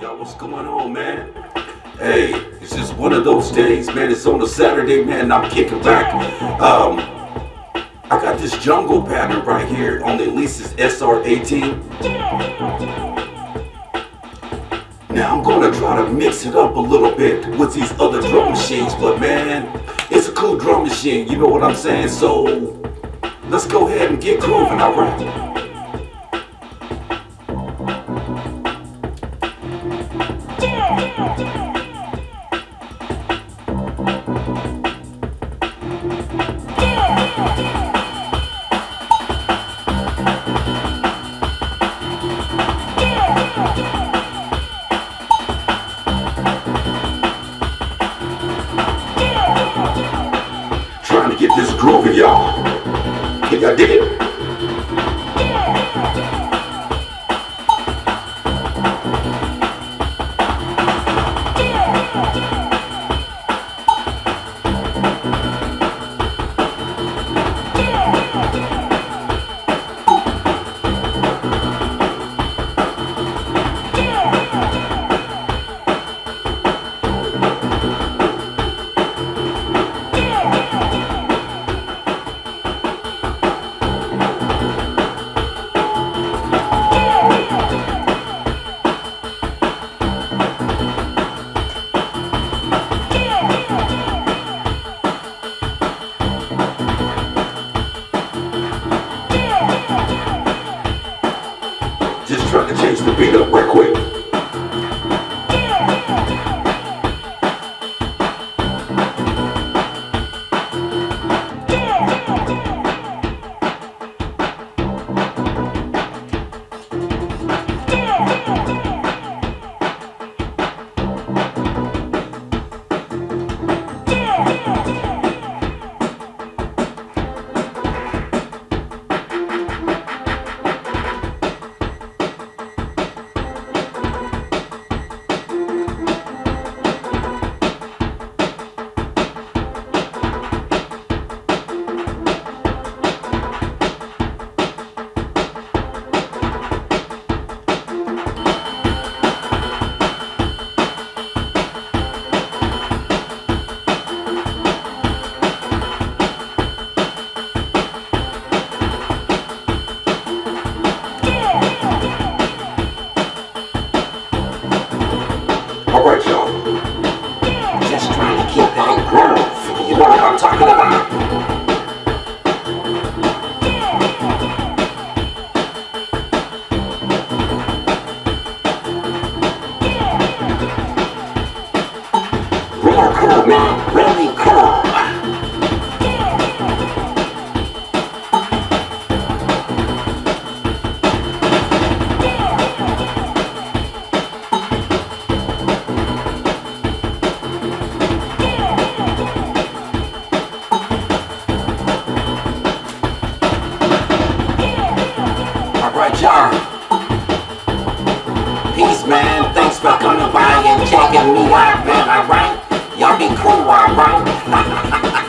Yo, what's going on, man? Hey, it's just one of those days, man. It's on a Saturday, man. I'm kicking back. Um, I got this jungle pattern right here on the Alesis SR18. Now I'm gonna try to mix it up a little bit with these other drum machines, but man, it's a cool drum machine, you know what I'm saying? So, let's go ahead and get grooving, alright? Trying to get this groovy, y'all. Can y'all dig it? Trying to change the beat up Alright, y'all. Just trying to keep that groove. You know what I'm talking about. Real cool, man. Really Y'all. Peace, man. Thanks for coming by and checking me out, man. Alright? Y'all be cool, alright?